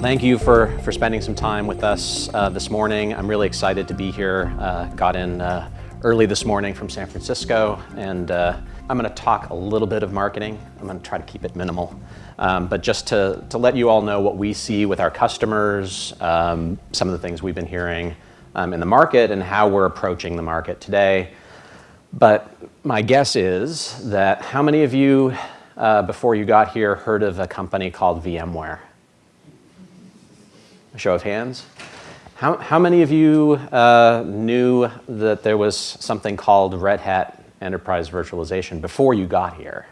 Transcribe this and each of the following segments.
Thank you for, for spending some time with us uh, this morning. I'm really excited to be here. Uh, got in uh, early this morning from San Francisco, and uh, I'm going to talk a little bit of marketing. I'm going to try to keep it minimal. Um, but just to, to let you all know what we see with our customers, um, some of the things we've been hearing um, in the market, and how we're approaching the market today. But my guess is that how many of you, uh, before you got here, heard of a company called VMware? A show of hands. How, how many of you uh, knew that there was something called Red Hat Enterprise Virtualization before you got here?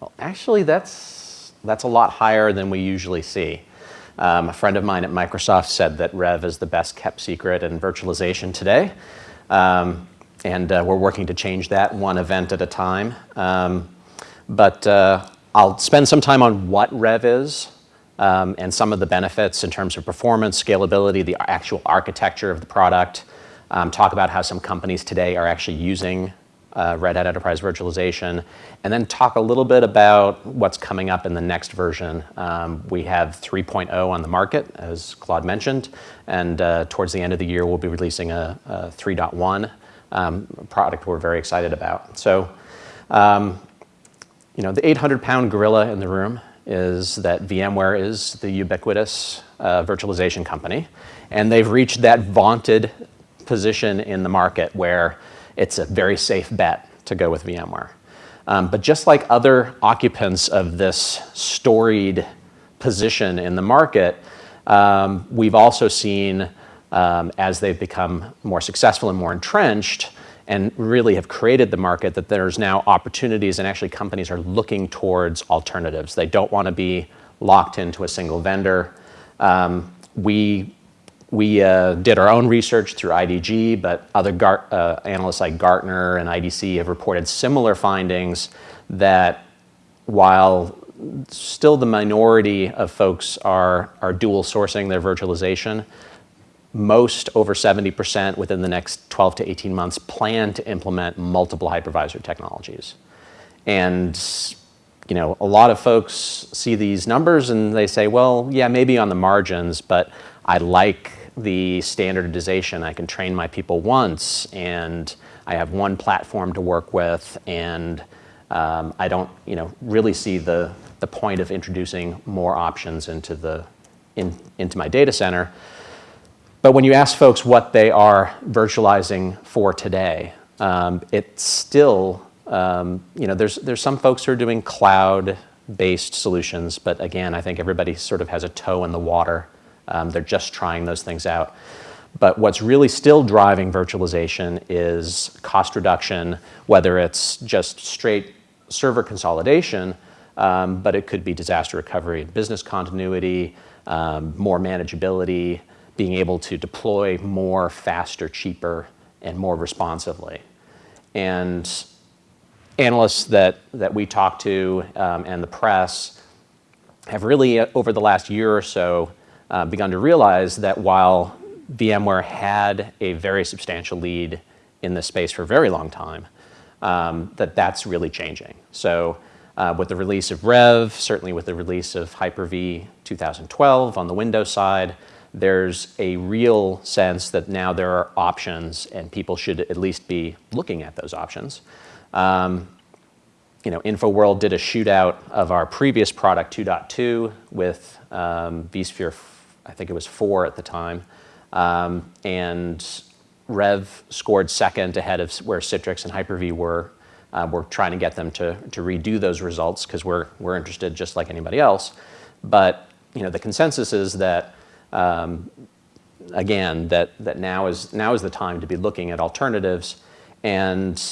Well, actually, that's, that's a lot higher than we usually see. Um, a friend of mine at Microsoft said that Rev is the best kept secret in virtualization today. Um, and uh, we're working to change that one event at a time. Um, but uh, I'll spend some time on what Rev is um, and some of the benefits in terms of performance, scalability, the actual architecture of the product, um, talk about how some companies today are actually using uh, Red Hat Enterprise Virtualization, and then talk a little bit about what's coming up in the next version. Um, we have 3.0 on the market, as Claude mentioned, and uh, towards the end of the year, we'll be releasing a, a 3.1 um, product we're very excited about. So, um, you know, the 800 pound gorilla in the room is that VMware is the ubiquitous uh, virtualization company. And they've reached that vaunted position in the market where it's a very safe bet to go with VMware. Um, but just like other occupants of this storied position in the market, um, we've also seen um, as they've become more successful and more entrenched, and really have created the market that there's now opportunities and actually companies are looking towards alternatives. They don't want to be locked into a single vendor. Um, we we uh, did our own research through IDG, but other uh, analysts like Gartner and IDC have reported similar findings that while still the minority of folks are, are dual sourcing their virtualization, most over 70% within the next 12 to 18 months plan to implement multiple hypervisor technologies. And you know, a lot of folks see these numbers and they say, well, yeah, maybe on the margins, but I like the standardization. I can train my people once and I have one platform to work with and um, I don't, you know, really see the, the point of introducing more options into, the, in, into my data center. But when you ask folks what they are virtualizing for today, um, it's still, um, you know, there's, there's some folks who are doing cloud-based solutions, but again, I think everybody sort of has a toe in the water. Um, they're just trying those things out. But what's really still driving virtualization is cost reduction, whether it's just straight server consolidation, um, but it could be disaster recovery business continuity, um, more manageability, being able to deploy more faster, cheaper, and more responsively. And analysts that, that we talk to um, and the press have really, uh, over the last year or so, uh, begun to realize that while VMware had a very substantial lead in this space for a very long time, um, that that's really changing. So uh, with the release of Rev, certainly with the release of Hyper-V 2012 on the Windows side, there's a real sense that now there are options and people should at least be looking at those options. Um, you know, InfoWorld did a shootout of our previous product 2.2 with um, vSphere, I think it was four at the time, um, and Rev scored second ahead of where Citrix and Hyper-V were. Uh, we're trying to get them to, to redo those results because we're, we're interested just like anybody else. But you know, the consensus is that um, again, that, that now, is, now is the time to be looking at alternatives. And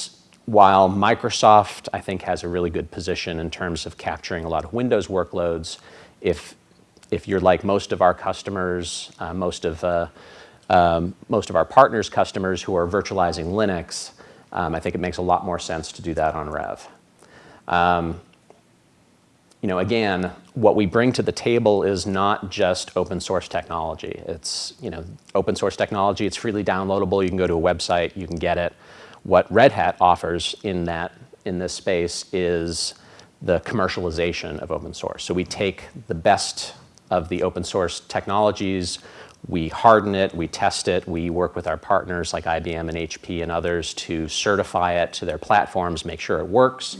while Microsoft, I think, has a really good position in terms of capturing a lot of Windows workloads, if, if you're like most of our customers, uh, most, of, uh, um, most of our partners' customers who are virtualizing Linux, um, I think it makes a lot more sense to do that on Rev. You know, again, what we bring to the table is not just open source technology. It's, you know, open source technology, it's freely downloadable. You can go to a website, you can get it. What Red Hat offers in that, in this space is the commercialization of open source. So we take the best of the open source technologies. We harden it, we test it, we work with our partners like IBM and HP and others to certify it to their platforms, make sure it works,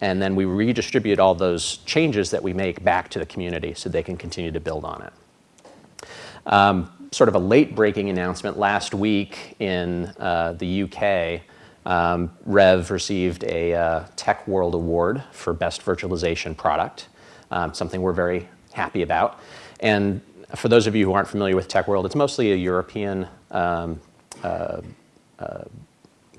and then we redistribute all those changes that we make back to the community so they can continue to build on it. Um, sort of a late breaking announcement last week in uh, the UK. Um, Rev received a uh, Tech World Award for Best Virtualization Product, um, something we're very happy about. And for those of you who aren't familiar with Tech World, it's mostly a European um, uh, uh,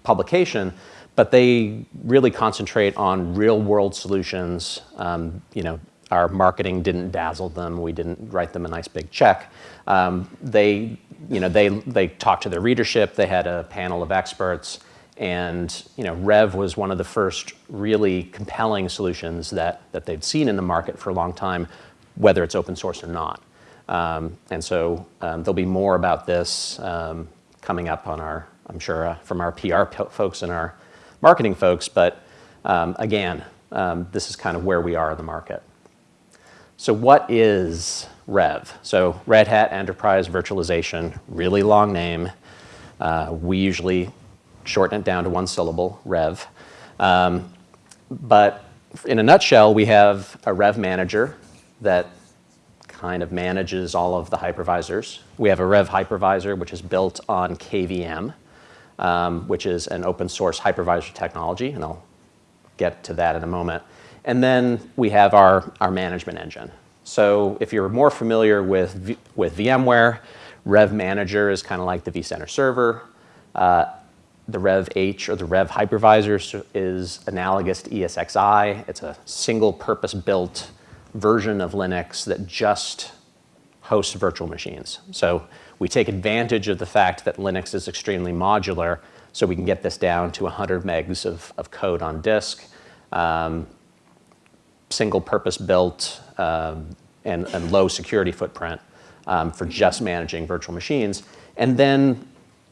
publication, but they really concentrate on real world solutions. Um, you know, our marketing didn't dazzle them. We didn't write them a nice big check. Um, they, you know, they, they talked to their readership. They had a panel of experts. And you know, Rev was one of the first really compelling solutions that, that they'd seen in the market for a long time, whether it's open source or not. Um, and so um, there'll be more about this um, coming up on our, I'm sure, uh, from our PR folks and our marketing folks. But um, again, um, this is kind of where we are in the market. So what is Rev? So Red Hat Enterprise Virtualization, really long name. Uh, we usually shorten it down to one syllable, Rev. Um, but in a nutshell, we have a Rev manager that kind of manages all of the hypervisors. We have a Rev hypervisor, which is built on KVM, um, which is an open source hypervisor technology, and I'll get to that in a moment. And then we have our, our management engine. So if you're more familiar with, v with VMware, Rev Manager is kind of like the vCenter server. Uh, the Rev H or the Rev hypervisor is analogous to ESXi. It's a single purpose built version of Linux that just hosts virtual machines. So we take advantage of the fact that Linux is extremely modular, so we can get this down to 100 megs of, of code on disk, um, single purpose built um, and, and, low security footprint um, for just managing virtual machines. And then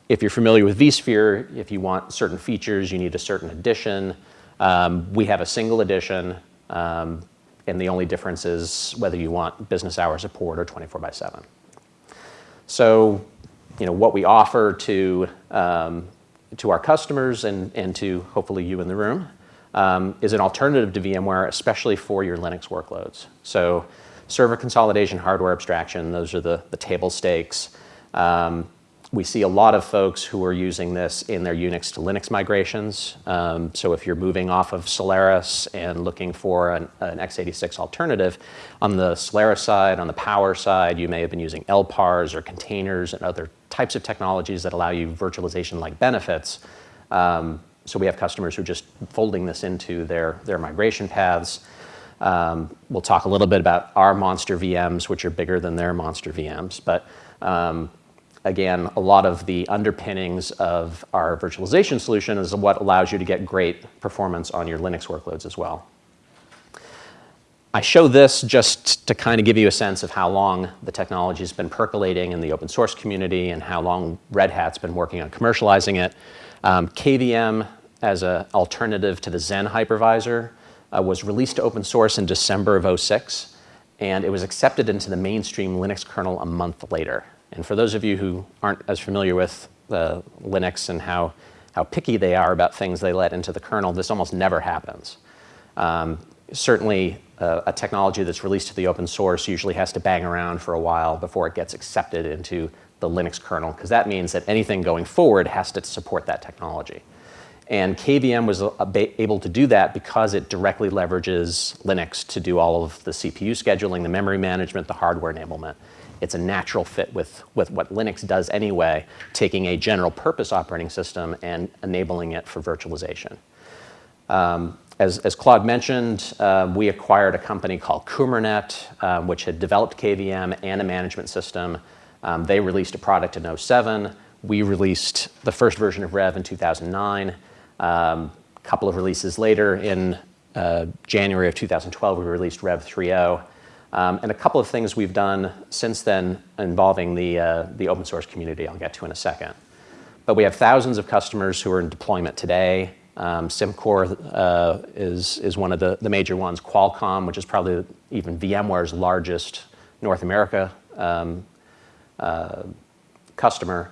if you're familiar with vSphere, if you want certain features, you need a certain edition. Um, we have a single edition. Um, and the only difference is whether you want business hour support or 24 by 7. So, you know, what we offer to, um, to our customers and, and to hopefully you in the room um, is an alternative to VMware, especially for your Linux workloads. So server consolidation, hardware abstraction, those are the, the table stakes. Um, we see a lot of folks who are using this in their Unix to Linux migrations. Um, so if you're moving off of Solaris and looking for an, an, x86 alternative, on the Solaris side, on the power side, you may have been using LPARs or containers and other types of technologies that allow you virtualization-like benefits. Um, so we have customers who are just folding this into their, their migration paths. Um, we'll talk a little bit about our monster VMs, which are bigger than their monster VMs. But um, again, a lot of the underpinnings of our virtualization solution is what allows you to get great performance on your Linux workloads as well. I show this just to kind of give you a sense of how long the technology has been percolating in the open source community and how long Red Hat's been working on commercializing it. Um, KVM as an alternative to the Xen hypervisor uh, was released to open source in December of 06 and it was accepted into the mainstream Linux kernel a month later. And for those of you who aren't as familiar with uh, Linux and how, how picky they are about things they let into the kernel, this almost never happens. Um, certainly, uh, a technology that's released to the open source usually has to bang around for a while before it gets accepted into the Linux kernel, because that means that anything going forward has to support that technology. And KVM was able to do that because it directly leverages Linux to do all of the CPU scheduling, the memory management, the hardware enablement it's a natural fit with, with what Linux does anyway, taking a general purpose operating system and enabling it for virtualization. Um, as, as, Claude mentioned, uh, we acquired a company called Qumranet, um, which had developed KVM and a management system. Um, they released a product in 07. We released the first version of Rev in 2009. A um, couple of releases later, in uh, January of 2012, we released Rev 3.0. Um, and a couple of things we've done since then involving the, uh, the open source community I'll get to in a second. But we have thousands of customers who are in deployment today. Um, Symcor uh, is, is one of the, the major ones. Qualcomm, which is probably even VMware's largest North America um, uh, customer.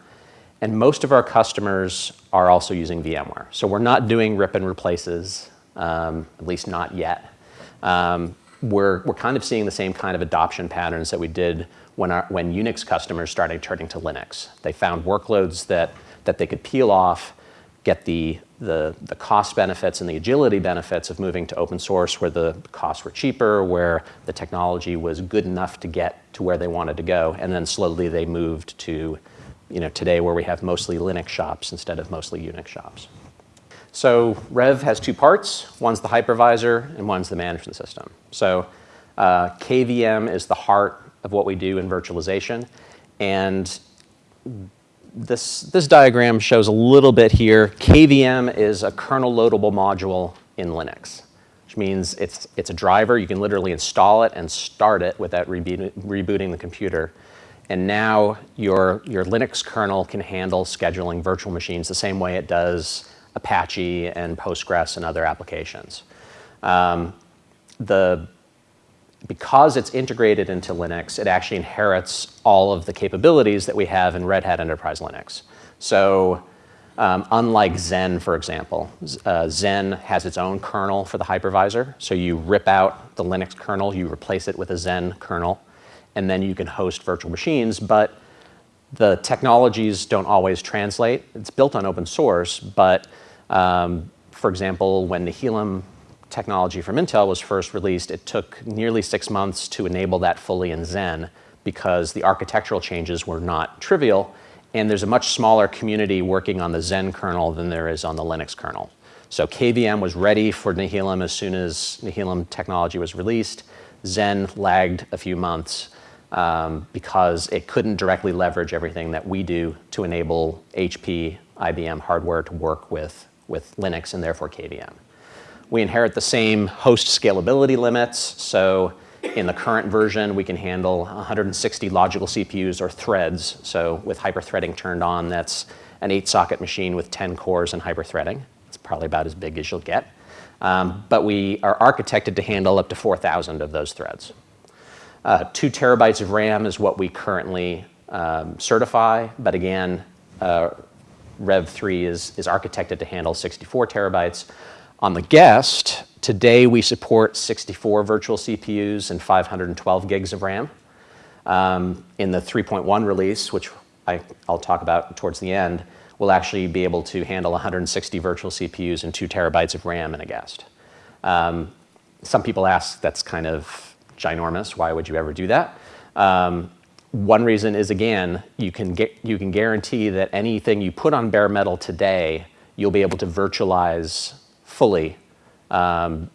And most of our customers are also using VMware. So we're not doing rip and replaces, um, at least not yet. Um, we're, we're kind of seeing the same kind of adoption patterns that we did when, our, when Unix customers started turning to Linux. They found workloads that, that they could peel off, get the, the, the cost benefits and the agility benefits of moving to open source where the costs were cheaper, where the technology was good enough to get to where they wanted to go, and then slowly they moved to you know, today where we have mostly Linux shops instead of mostly Unix shops. So Rev has two parts. One's the hypervisor and one's the management system. So uh, KVM is the heart of what we do in virtualization. And this, this diagram shows a little bit here. KVM is a kernel loadable module in Linux, which means it's, it's a driver. You can literally install it and start it without reboot, rebooting the computer. And now your, your Linux kernel can handle scheduling virtual machines the same way it does Apache and Postgres and other applications. Um, the, because it's integrated into Linux, it actually inherits all of the capabilities that we have in Red Hat Enterprise Linux. So um, unlike Xen, for example, uh, Xen has its own kernel for the hypervisor. So you rip out the Linux kernel, you replace it with a Xen kernel and then you can host virtual machines, but the technologies don't always translate. It's built on open source, but um, for example, when the Nehalem technology from Intel was first released, it took nearly six months to enable that fully in Xen because the architectural changes were not trivial, and there's a much smaller community working on the Xen kernel than there is on the Linux kernel. So KVM was ready for Nehalem as soon as Nehalem technology was released. Xen lagged a few months, um, because it couldn't directly leverage everything that we do to enable HP, IBM hardware to work with, with Linux and therefore KVM. We inherit the same host scalability limits. So in the current version, we can handle 160 logical CPUs or threads. So with hyperthreading turned on, that's an eight socket machine with 10 cores and hyperthreading. It's probably about as big as you'll get. Um, but we are architected to handle up to 4,000 of those threads. Uh, two terabytes of RAM is what we currently um, certify, but again, uh, Rev 3 is, is architected to handle 64 terabytes. On the guest, today we support 64 virtual CPUs and 512 gigs of RAM. Um, in the 3.1 release, which I, will talk about towards the end, we'll actually be able to handle 160 virtual CPUs and two terabytes of RAM in a guest. Um, some people ask, that's kind of ginormous. Why would you ever do that? Um, one reason is, again, you can, get, you can guarantee that anything you put on bare metal today, you'll be able to virtualize fully. Um,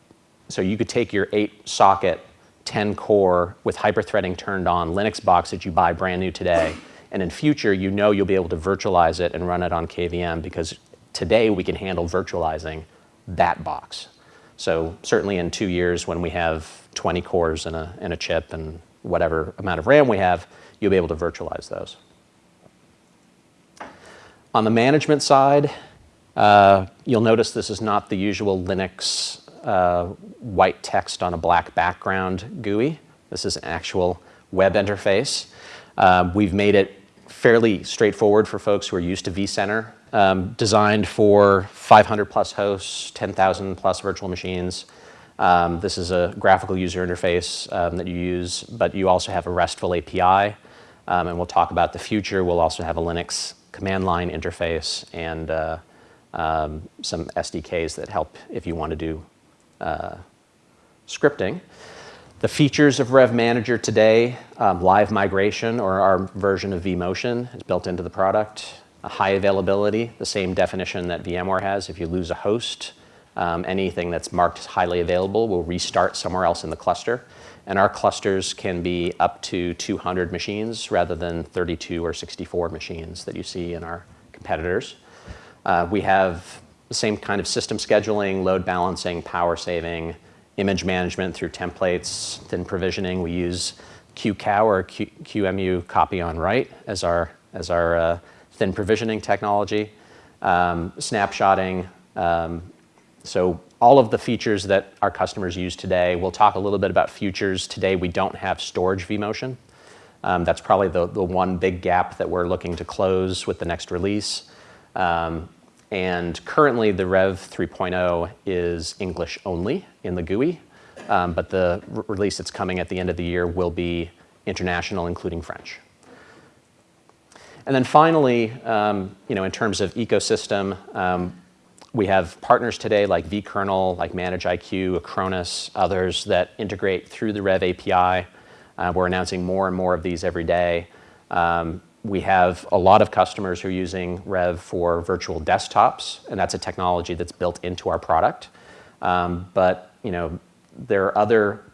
so you could take your eight socket, 10 core with hyperthreading turned on Linux box that you buy brand new today. And in future, you know you'll be able to virtualize it and run it on KVM because today we can handle virtualizing that box. So certainly in two years when we have 20 cores in a, in a chip and whatever amount of RAM we have, you'll be able to virtualize those. On the management side, uh, you'll notice this is not the usual Linux uh, white text on a black background GUI. This is an actual web interface. Uh, we've made it fairly straightforward for folks who are used to vCenter, um, designed for 500 plus hosts, 10,000 plus virtual machines, um, this is a graphical user interface um, that you use, but you also have a RESTful API, um, and we'll talk about the future. We'll also have a Linux command line interface and uh, um, some SDKs that help if you want to do uh, scripting. The features of Rev Manager today, um, live migration or our version of vMotion is built into the product. A high availability, the same definition that VMware has. If you lose a host, um, anything that's marked highly available will restart somewhere else in the cluster. And our clusters can be up to 200 machines rather than 32 or 64 machines that you see in our competitors. Uh, we have the same kind of system scheduling, load balancing, power saving, image management through templates, thin provisioning. We use QCOW or Q QEMU copy on write as our, as our uh, thin provisioning technology. Um, snapshotting, um, so all of the features that our customers use today, we'll talk a little bit about futures. Today, we don't have storage vMotion. Um, that's probably the, the one big gap that we're looking to close with the next release. Um, and currently, the Rev 3.0 is English only in the GUI, um, but the release that's coming at the end of the year will be international, including French. And then finally, um, you know, in terms of ecosystem, um, we have partners today like vKernel, like ManageIQ, Acronis, others that integrate through the Rev API. Uh, we're announcing more and more of these every day. Um, we have a lot of customers who are using Rev for virtual desktops, and that's a technology that's built into our product. Um, but you know, there are other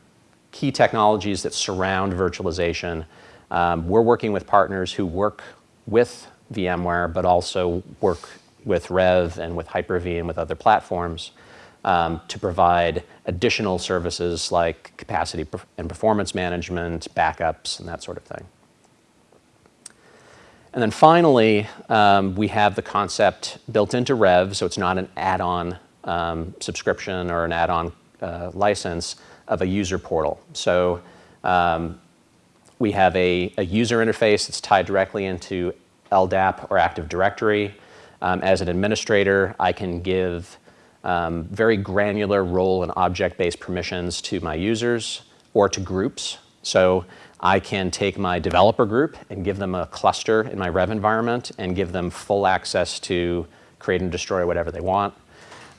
key technologies that surround virtualization. Um, we're working with partners who work with VMware, but also work with Rev and with Hyper-V and with other platforms um, to provide additional services like capacity and performance management, backups, and that sort of thing. And then finally, um, we have the concept built into Rev, so it's not an add-on um, subscription or an add-on uh, license of a user portal. So um, we have a, a, user interface that's tied directly into LDAP or Active Directory. Um, as an administrator, I can give um, very granular role and object-based permissions to my users or to groups. So I can take my developer group and give them a cluster in my Rev environment and give them full access to create and destroy whatever they want.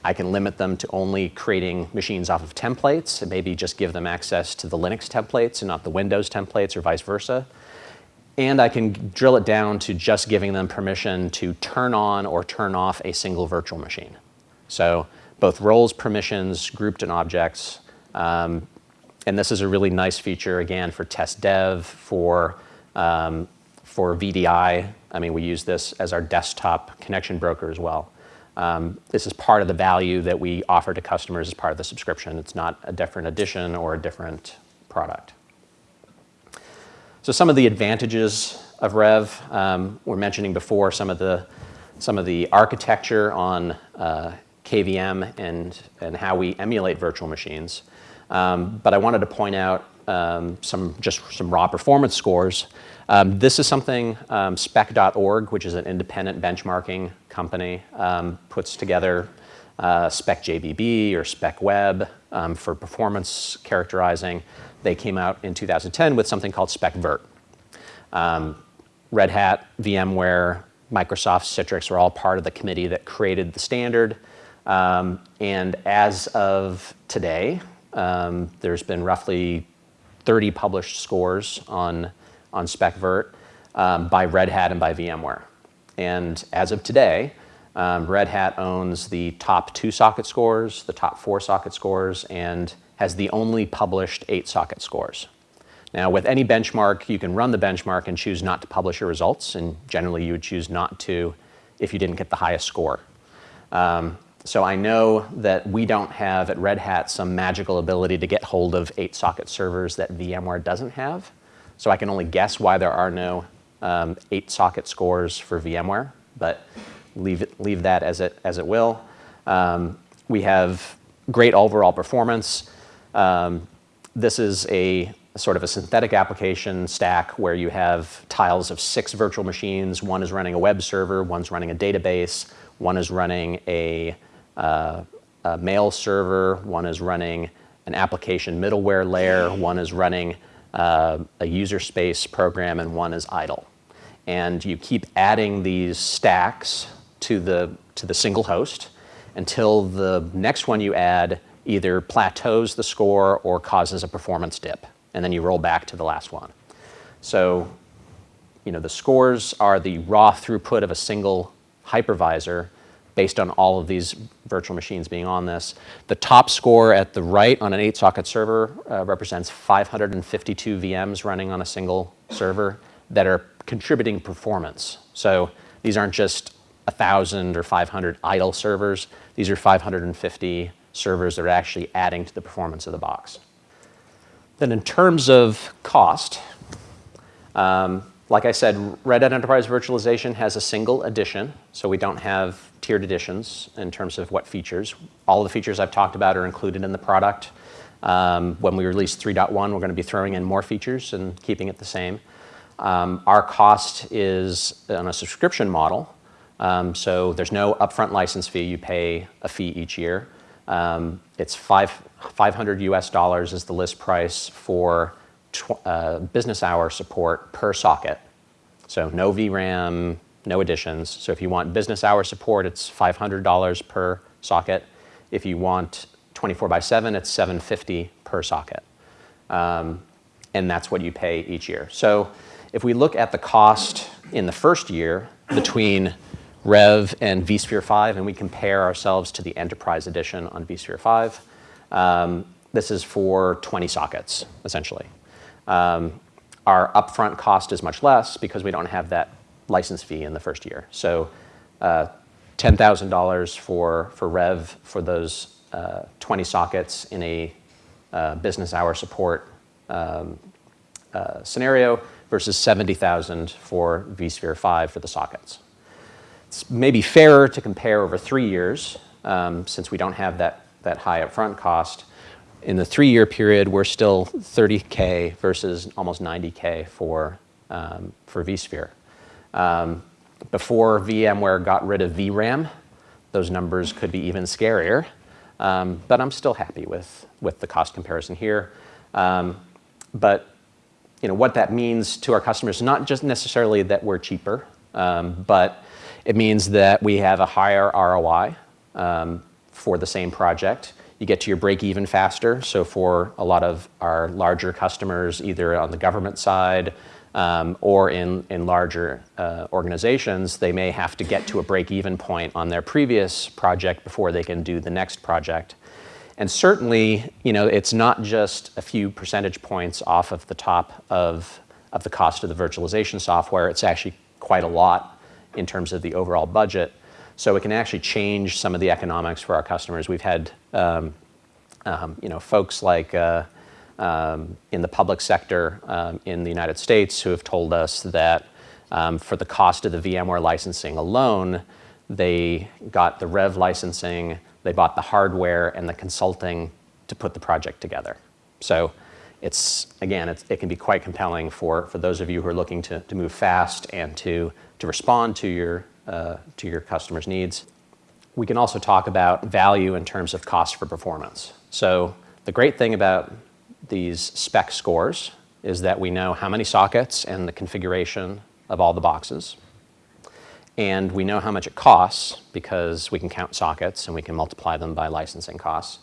I can limit them to only creating machines off of templates and maybe just give them access to the Linux templates and not the Windows templates or vice versa. And I can drill it down to just giving them permission to turn on or turn off a single virtual machine. So both roles, permissions, grouped and objects, um, and this is a really nice feature, again, for test dev, for, um, for VDI. I mean, we use this as our desktop connection broker as well. Um, this is part of the value that we offer to customers as part of the subscription. It's not a different edition or a different product. So some of the advantages of Rev, um, we're mentioning before some of the, some of the architecture on uh, KVM and, and how we emulate virtual machines. Um, but I wanted to point out um, some just some raw performance scores. Um, this is something um, spec.org, which is an independent benchmarking company, um, puts together uh, SPECjbb or SPECweb um, for performance characterizing. They came out in 2010 with something called SPECvirt. Red Hat, VMware, Microsoft, Citrix are all part of the committee that created the standard. Um, and as of today, um, there's been roughly 30 published scores on, on SPECvirt um, by Red Hat and by VMware. And as of today, um, Red Hat owns the top two socket scores, the top four socket scores, and has the only published eight socket scores. Now, with any benchmark, you can run the benchmark and choose not to publish your results, and generally you would choose not to if you didn't get the highest score. Um, so I know that we don't have at Red Hat some magical ability to get hold of eight socket servers that VMware doesn't have. So I can only guess why there are no um, eight socket scores for VMware, but leave, it, leave that as it, as it will. Um, we have great overall performance. Um, this is a sort of a synthetic application stack where you have tiles of six virtual machines. One is running a web server, one's running a database, one is running a uh, a mail server, one is running an application middleware layer, one is running uh, a user space program, and one is idle. And you keep adding these stacks to the, to the single host until the next one you add either plateaus the score or causes a performance dip. And then you roll back to the last one. So you know, the scores are the raw throughput of a single hypervisor based on all of these virtual machines being on this. The top score at the right on an eight socket server uh, represents 552 VMs running on a single server that are contributing performance. So these aren't just 1,000 or 500 idle servers. These are 550 servers that are actually adding to the performance of the box. Then in terms of cost, um, like I said, Red Hat Enterprise Virtualization has a single edition, so we don't have tiered editions in terms of what features. All the features I've talked about are included in the product. Um, when we release 3.1, we're going to be throwing in more features and keeping it the same. Um, our cost is on a subscription model, um, so there's no upfront license fee. You pay a fee each year. Um, it's five, 500 US dollars is the list price for uh, business hour support per socket. So no VRAM, no additions. So if you want business hour support, it's $500 per socket. If you want 24 by 7, it's 750 per socket. Um, and that's what you pay each year. So if we look at the cost in the first year between Rev and vSphere 5, and we compare ourselves to the Enterprise Edition on vSphere 5, um, this is for 20 sockets, essentially. Um, our upfront cost is much less because we don't have that license fee in the first year. So uh, $10,000 for, for Rev for those uh, 20 sockets in a uh, business hour support um, uh, scenario versus 70,000 for vSphere 5 for the sockets. It's maybe fairer to compare over three years um, since we don't have that, that high upfront cost in the three-year period, we're still 30K versus almost 90K for, um, for vSphere. Um, before VMware got rid of VRAM, those numbers could be even scarier, um, but I'm still happy with, with the cost comparison here. Um, but you know, what that means to our customers not just necessarily that we're cheaper, um, but it means that we have a higher ROI um, for the same project you get to your break even faster. So for a lot of our larger customers, either on the government side um, or in, in larger uh, organizations, they may have to get to a break even point on their previous project before they can do the next project. And certainly, you know, it's not just a few percentage points off of the top of, of the cost of the virtualization software. It's actually quite a lot in terms of the overall budget. So it can actually change some of the economics for our customers. We've had um, um, you know, folks like uh, um, in the public sector um, in the United States who have told us that um, for the cost of the VMware licensing alone, they got the Rev licensing, they bought the hardware and the consulting to put the project together. So it's, again, it's, it can be quite compelling for, for those of you who are looking to, to move fast and to, to respond to your, uh, to your customers' needs. We can also talk about value in terms of cost for performance. So the great thing about these spec scores is that we know how many sockets and the configuration of all the boxes. And we know how much it costs because we can count sockets and we can multiply them by licensing costs.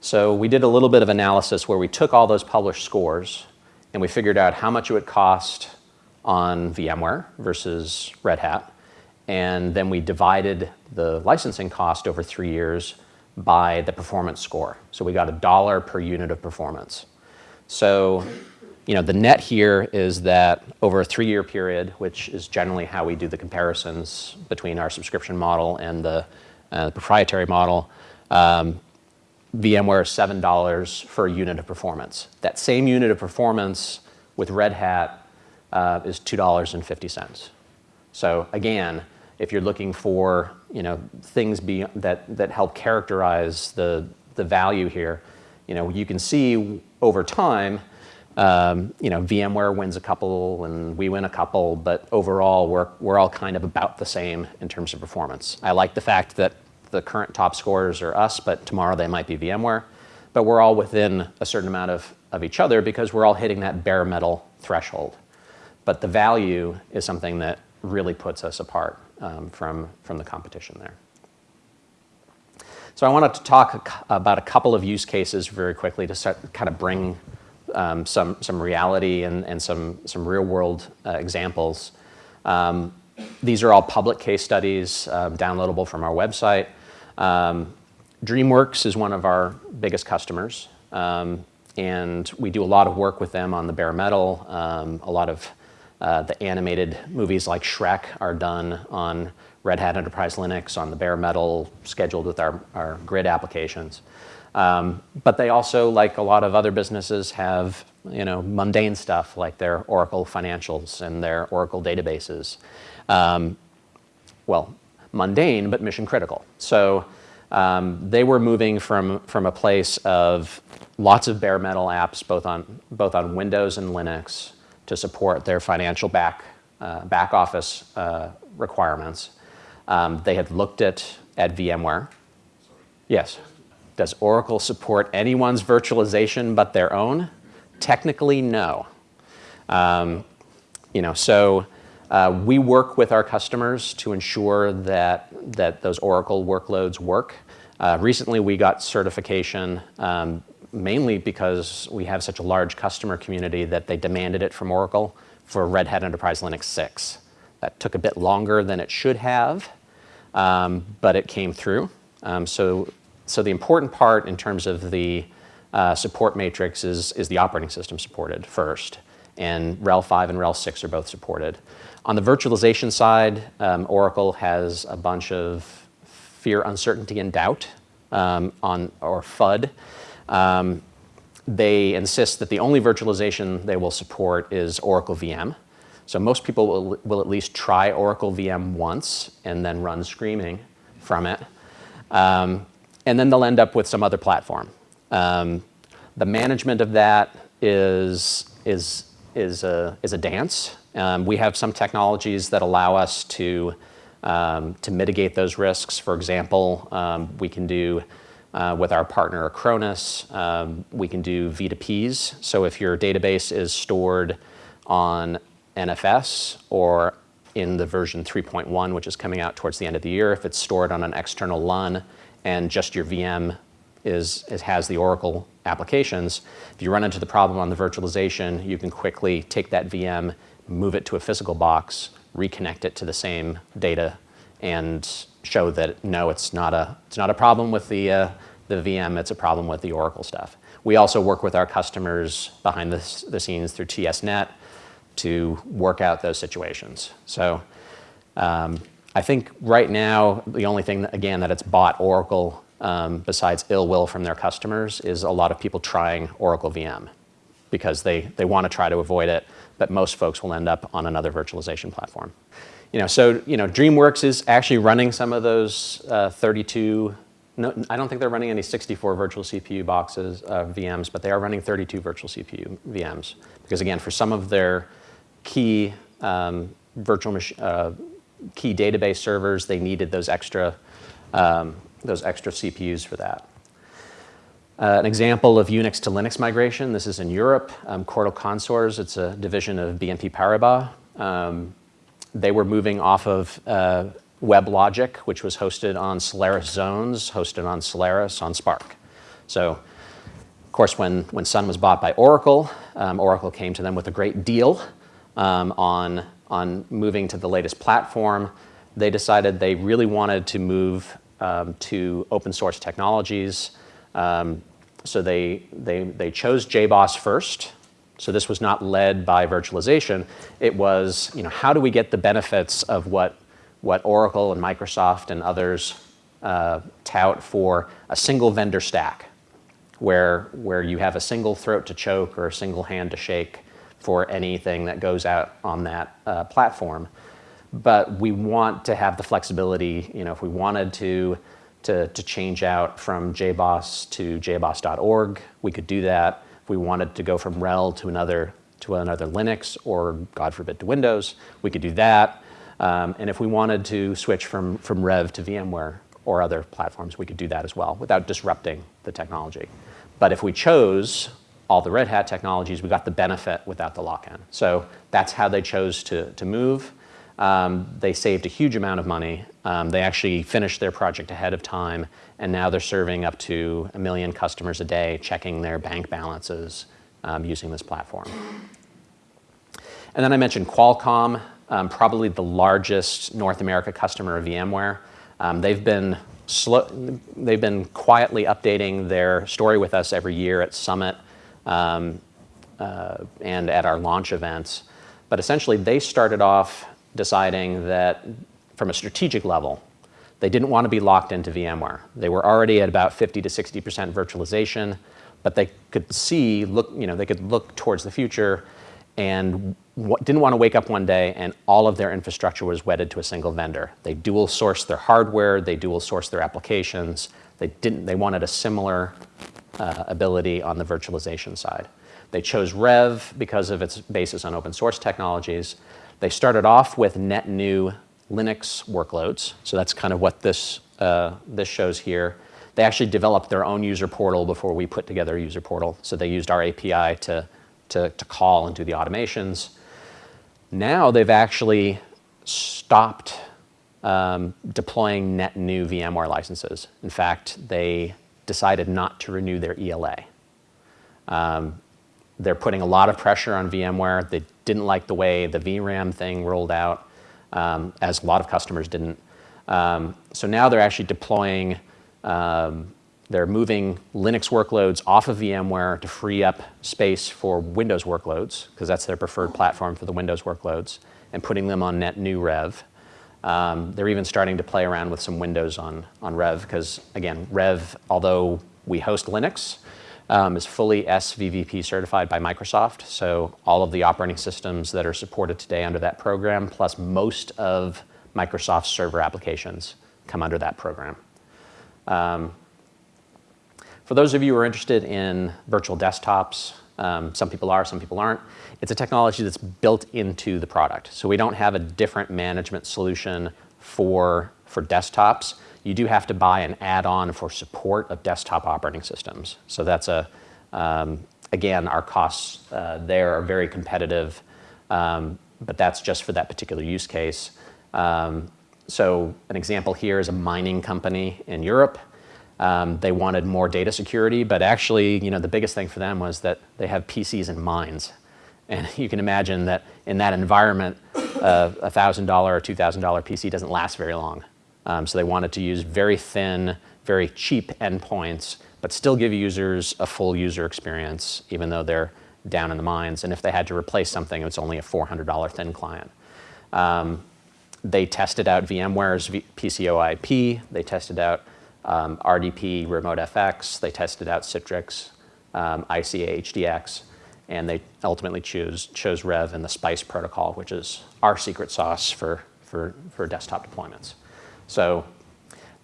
So we did a little bit of analysis where we took all those published scores and we figured out how much it would cost on VMware versus Red Hat and then we divided the licensing cost over three years by the performance score. So we got a dollar per unit of performance. So you know, the net here is that over a three-year period, which is generally how we do the comparisons between our subscription model and the, uh, the proprietary model, um, VMware is $7 for a unit of performance. That same unit of performance with Red Hat uh, is $2.50. So again, if you're looking for you know, things be, that, that help characterize the, the value here, you know, you can see over time, um, you know, VMware wins a couple and we win a couple, but overall we're, we're all kind of about the same in terms of performance. I like the fact that the current top scorers are us, but tomorrow they might be VMware. But we're all within a certain amount of, of each other because we're all hitting that bare metal threshold. But the value is something that really puts us apart um, from, from the competition there. So I wanted to talk about a couple of use cases very quickly to start, kind of bring um, some, some reality and, and some, some real world uh, examples. Um, these are all public case studies um, downloadable from our website. Um, DreamWorks is one of our biggest customers. Um, and we do a lot of work with them on the bare metal, a lot of uh, the animated movies like Shrek are done on Red Hat Enterprise Linux, on the bare metal, scheduled with our, our grid applications. Um, but they also, like a lot of other businesses, have you know, mundane stuff like their Oracle financials and their Oracle databases. Um, well, mundane but mission critical. So um, they were moving from, from a place of lots of bare metal apps, both on, both on Windows and Linux, to support their financial back, uh, back office uh, requirements. Um, they had looked at, at VMware. Yes. Does Oracle support anyone's virtualization but their own? Technically, no. Um, you know, so uh, we work with our customers to ensure that, that those Oracle workloads work. Uh, recently, we got certification um, mainly because we have such a large customer community that they demanded it from Oracle for Red Hat Enterprise Linux 6. That took a bit longer than it should have, um, but it came through. Um, so, so the important part in terms of the uh, support matrix is, is the operating system supported first, and RHEL 5 and RHEL 6 are both supported. On the virtualization side, um, Oracle has a bunch of fear, uncertainty, and doubt um, on, or FUD. Um, they insist that the only virtualization they will support is Oracle VM. So most people will, will at least try Oracle VM once and then run screaming from it. Um, and then they'll end up with some other platform. Um, the management of that is, is, is, a, is a dance. Um, we have some technologies that allow us to, um, to mitigate those risks. For example, um, we can do uh, with our partner Acronis, um, we can do V2Ps. So if your database is stored on NFS or in the version 3.1, which is coming out towards the end of the year, if it's stored on an external LUN and just your VM is, is, has the Oracle applications, if you run into the problem on the virtualization, you can quickly take that VM, move it to a physical box, reconnect it to the same data, and show that no, it's not a, it's not a problem with the, uh, the VM, it's a problem with the Oracle stuff. We also work with our customers behind the, the scenes through TSANet to work out those situations. So um, I think right now, the only thing, that, again, that it's bought Oracle um, besides ill will from their customers is a lot of people trying Oracle VM because they, they want to try to avoid it, but most folks will end up on another virtualization platform. You know, so you know, DreamWorks is actually running some of those uh, 32. No, I don't think they're running any 64 virtual CPU boxes, uh, VMs, but they are running 32 virtual CPU VMs because again, for some of their key um, virtual uh, key database servers, they needed those extra um, those extra CPUs for that. Uh, an example of Unix to Linux migration, this is in Europe, um, Cortal Consors, it's a division of BNP Paribas. Um, they were moving off of uh, WebLogic, which was hosted on Solaris Zones, hosted on Solaris on SPARC. So, of course, when, when Sun was bought by Oracle, um, Oracle came to them with a great deal um, on, on moving to the latest platform. They decided they really wanted to move um, to open source technologies. Um, so they, they, they chose JBoss first, so this was not led by virtualization. It was, you know, how do we get the benefits of what, what Oracle and Microsoft and others uh, tout for a single vendor stack, where, where you have a single throat to choke or a single hand to shake for anything that goes out on that uh, platform. But we want to have the flexibility, you know, if we wanted to, to, to change out from JBoss to jboss.org, we could do that. We wanted to go from RHEL to another, to another Linux or, God forbid, to Windows, we could do that. Um, and if we wanted to switch from, from Rev to VMware or other platforms, we could do that as well without disrupting the technology. But if we chose all the Red Hat technologies, we got the benefit without the lock-in. So that's how they chose to, to move. Um, they saved a huge amount of money. Um, they actually finished their project ahead of time, and now they're serving up to a million customers a day, checking their bank balances um, using this platform. And then I mentioned Qualcomm, um, probably the largest North America customer of VMware. Um, they've been slow, they've been quietly updating their story with us every year at Summit um, uh, and at our launch events. But essentially, they started off deciding that from a strategic level, they didn't want to be locked into VMware. They were already at about 50 to 60% virtualization, but they could see, look, you know, they could look towards the future and didn't want to wake up one day and all of their infrastructure was wedded to a single vendor. They dual sourced their hardware, they dual sourced their applications. They didn't. They wanted a similar uh, ability on the virtualization side. They chose Rev because of its basis on open source technologies. They started off with net new Linux workloads. So that's kind of what this, uh, this shows here. They actually developed their own user portal before we put together a user portal. So they used our API to, to, to call and do the automations. Now they've actually stopped um, deploying net new VMware licenses. In fact, they decided not to renew their ELA. Um, they're putting a lot of pressure on VMware. They didn't like the way the vRAM thing rolled out, um, as a lot of customers didn't. Um, so now they're actually deploying, um, they're moving Linux workloads off of VMware to free up space for Windows workloads, because that's their preferred platform for the Windows workloads, and putting them on net new Rev. Um, they're even starting to play around with some Windows on, on Rev, because again, Rev, although we host Linux, um, is fully SVVP certified by Microsoft. So all of the operating systems that are supported today under that program, plus most of Microsoft's server applications come under that program. Um, for those of you who are interested in virtual desktops, um, some people are, some people aren't. It's a technology that's built into the product. So we don't have a different management solution for, for desktops you do have to buy an add-on for support of desktop operating systems. So that's a, um, again, our costs uh, there are very competitive, um, but that's just for that particular use case. Um, so an example here is a mining company in Europe. Um, they wanted more data security, but actually, you know, the biggest thing for them was that they have PCs in mines. And you can imagine that in that environment, uh, a $1,000 or $2,000 PC doesn't last very long. Um, so they wanted to use very thin, very cheap endpoints, but still give users a full user experience, even though they're down in the mines. And if they had to replace something, it's only a $400 thin client. Um, they tested out VMware's v PCOIP. They tested out um, RDP Remote FX. They tested out Citrix, um, ICA HDX, and they ultimately choose, chose Rev and the SPICE protocol, which is our secret sauce for, for, for desktop deployments. So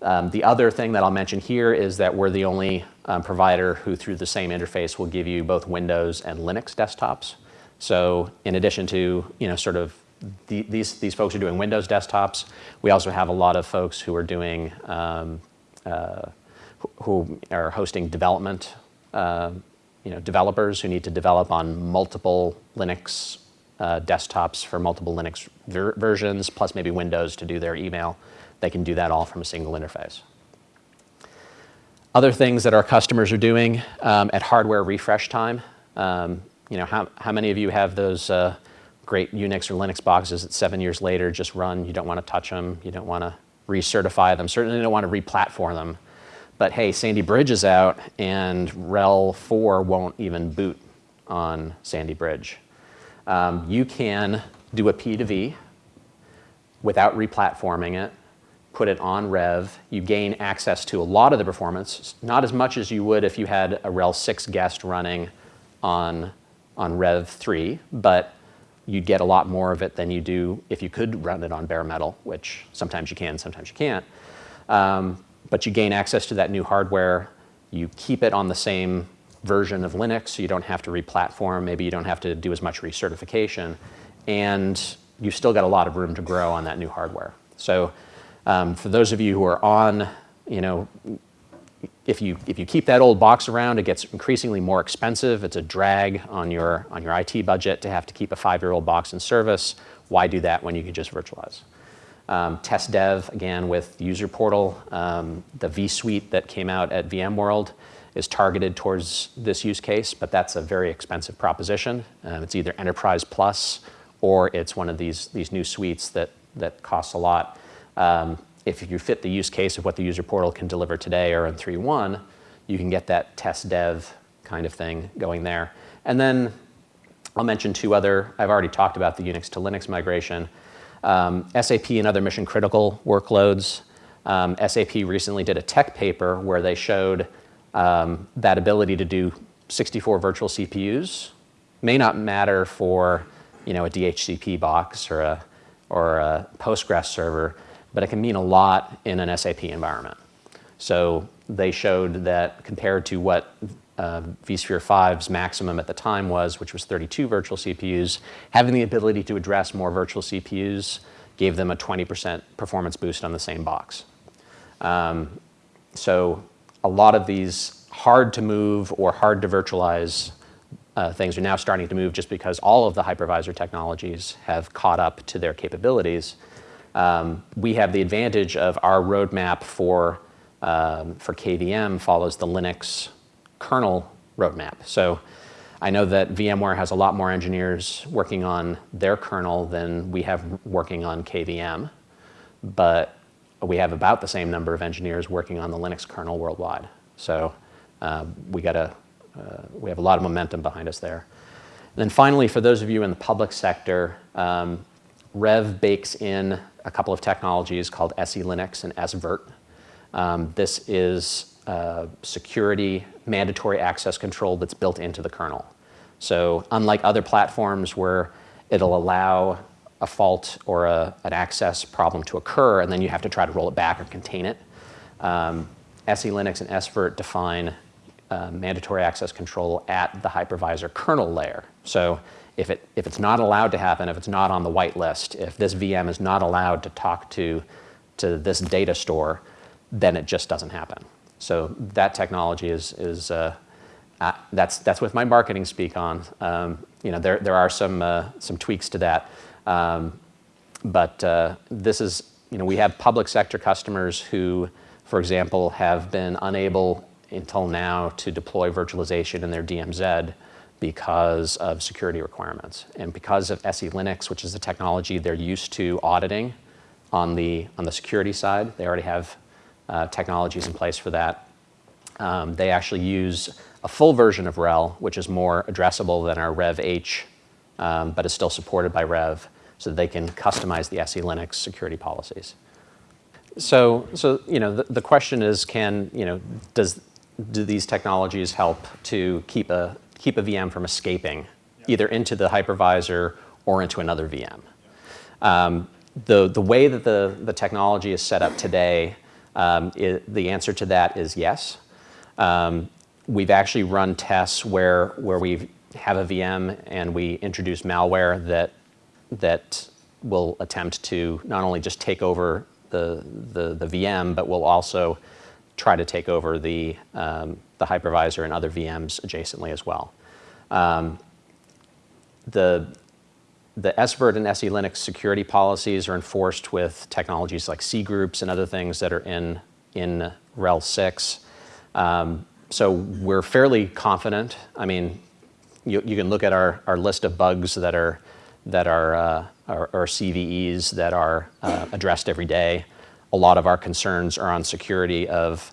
um, the other thing that I'll mention here is that we're the only um, provider who through the same interface will give you both Windows and Linux desktops. So in addition to, you know, sort of the, these, these folks are doing Windows desktops, we also have a lot of folks who are doing, um, uh, who are hosting development, uh, you know, developers who need to develop on multiple Linux uh, desktops for multiple Linux ver versions, plus maybe Windows to do their email they can do that all from a single interface. Other things that our customers are doing um, at hardware refresh time, um, you know, how, how many of you have those uh, great Unix or Linux boxes that seven years later just run, you don't want to touch them, you don't want to recertify them, certainly don't want to replatform them. But hey, Sandy Bridge is out and RHEL 4 won't even boot on Sandy Bridge. Um, you can do a P2V without replatforming it put it on Rev, you gain access to a lot of the performance, not as much as you would if you had a RHEL 6 guest running on, on Rev 3, but you'd get a lot more of it than you do if you could run it on bare metal, which sometimes you can, sometimes you can't. Um, but you gain access to that new hardware. You keep it on the same version of Linux, so you don't have to re-platform. Maybe you don't have to do as much recertification. And you've still got a lot of room to grow on that new hardware. So um, for those of you who are on, you know, if you, if you keep that old box around, it gets increasingly more expensive. It's a drag on your, on your IT budget to have to keep a five-year-old box in service. Why do that when you can just virtualize? Um, test dev, again, with user portal. Um, the vSuite that came out at VMworld is targeted towards this use case, but that's a very expensive proposition. Um, it's either Enterprise Plus or it's one of these, these new suites that, that costs a lot. Um, if you fit the use case of what the user portal can deliver today or in 3.1, you can get that test dev kind of thing going there. And then I'll mention two other, I've already talked about the Unix to Linux migration. Um, SAP and other mission critical workloads. Um, SAP recently did a tech paper where they showed um, that ability to do 64 virtual CPUs may not matter for you know, a DHCP box or a, or a Postgres server, but it can mean a lot in an SAP environment. So they showed that compared to what uh, vSphere 5's maximum at the time was, which was 32 virtual CPUs, having the ability to address more virtual CPUs gave them a 20% performance boost on the same box. Um, so a lot of these hard to move or hard to virtualize uh, things are now starting to move just because all of the hypervisor technologies have caught up to their capabilities. Um, we have the advantage of our roadmap for, um, for KVM follows the Linux kernel roadmap. So I know that VMware has a lot more engineers working on their kernel than we have working on KVM, but we have about the same number of engineers working on the Linux kernel worldwide. So uh, we got a, uh, we have a lot of momentum behind us there. And then finally, for those of you in the public sector, um, Rev bakes in a couple of technologies called SELinux and sVirt. Um, this is security mandatory access control that's built into the kernel. So unlike other platforms where it'll allow a fault or a, an access problem to occur and then you have to try to roll it back or contain it, um, SELinux and sVirt define uh, mandatory access control at the hypervisor kernel layer. So if, it, if it's not allowed to happen, if it's not on the whitelist, if this VM is not allowed to talk to, to this data store, then it just doesn't happen. So that technology is, is uh, uh, that's, that's with my marketing speak on. Um, you know, there, there are some, uh, some tweaks to that. Um, but uh, this is, you know, we have public sector customers who, for example, have been unable until now to deploy virtualization in their DMZ because of security requirements. And because of SELinux, which is the technology they're used to auditing on the, on the security side, they already have uh, technologies in place for that. Um, they actually use a full version of RHEL, which is more addressable than our Rev H, um, but is still supported by Rev, so they can customize the SELinux security policies. So, so you know, the, the question is, can you know, does do these technologies help to keep a keep a VM from escaping either into the hypervisor or into another VM? Um, the the way that the the technology is set up today um, it, the answer to that is yes. Um, we've actually run tests where, where we have a VM and we introduce malware that, that will attempt to not only just take over the, the, the VM, but will also try to take over the, um, the hypervisor and other VMs adjacently as well. Um, the, the sVirt and SELinux security policies are enforced with technologies like cgroups and other things that are in, in RHEL 6. Um, so we're fairly confident. I mean, you, you, can look at our, our list of bugs that are, that are, uh, are, are CVEs that are uh, addressed every day. A lot of our concerns are on security of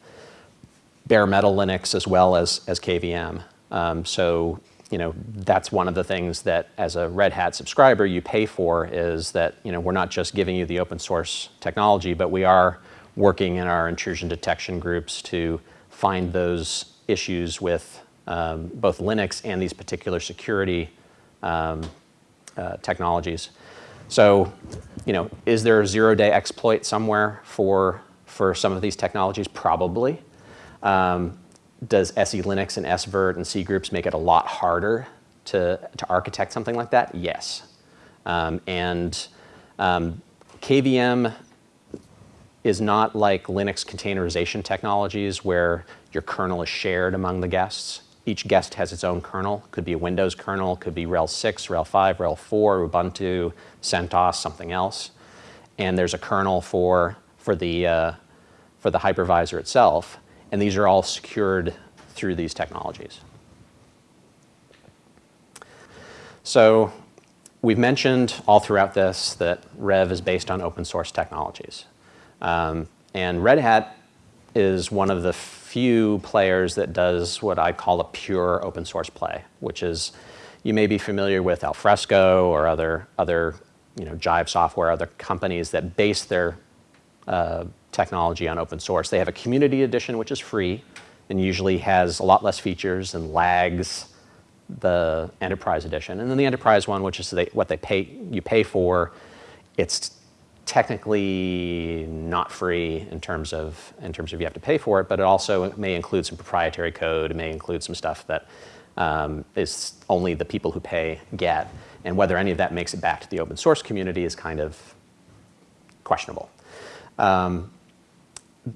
bare metal Linux as well as, as KVM. Um, so you know, that's one of the things that as a Red Hat subscriber you pay for is that, you know, we're not just giving you the open source technology, but we are working in our intrusion detection groups to find those issues with um, both Linux and these particular security um, uh, technologies. So, you know, is there a zero-day exploit somewhere for, for some of these technologies? Probably. Um, does SELinux and sVirt and cgroups make it a lot harder to, to architect something like that? Yes. Um, and um, KVM is not like Linux containerization technologies where your kernel is shared among the guests. Each guest has its own kernel. Could be a Windows kernel, could be RHEL 6, RHEL 5, RHEL 4, Ubuntu, CentOS, something else. And there's a kernel for, for, the, uh, for the hypervisor itself. And these are all secured through these technologies. So we've mentioned all throughout this that Rev is based on open source technologies. Um, and Red Hat is one of the few players that does what I call a pure open source play, which is you may be familiar with Alfresco or other, other you know, Jive software, other companies that base their uh, technology on open source. They have a community edition, which is free and usually has a lot less features and lags the enterprise edition. And then the enterprise one, which is they, what they pay, you pay for, it's technically not free in terms of in terms of you have to pay for it, but it also may include some proprietary code. It may include some stuff that um, is only the people who pay get, and whether any of that makes it back to the open source community is kind of questionable. Um,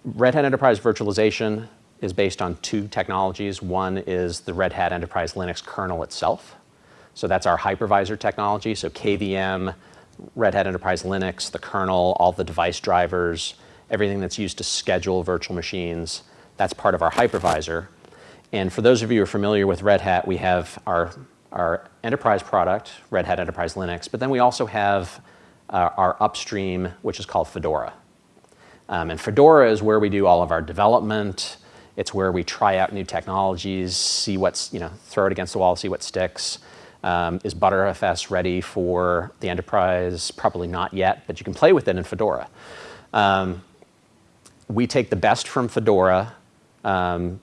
Red Hat Enterprise Virtualization is based on two technologies. One is the Red Hat Enterprise Linux kernel itself. So that's our hypervisor technology. So KVM, Red Hat Enterprise Linux, the kernel, all the device drivers, everything that's used to schedule virtual machines, that's part of our hypervisor. And for those of you who are familiar with Red Hat, we have our, our enterprise product, Red Hat Enterprise Linux, but then we also have uh, our upstream, which is called Fedora. Um, and Fedora is where we do all of our development. It's where we try out new technologies, see what's, you know, throw it against the wall, see what sticks. Um, is Btrfs ready for the enterprise? Probably not yet, but you can play with it in Fedora. Um, we take the best from Fedora, um,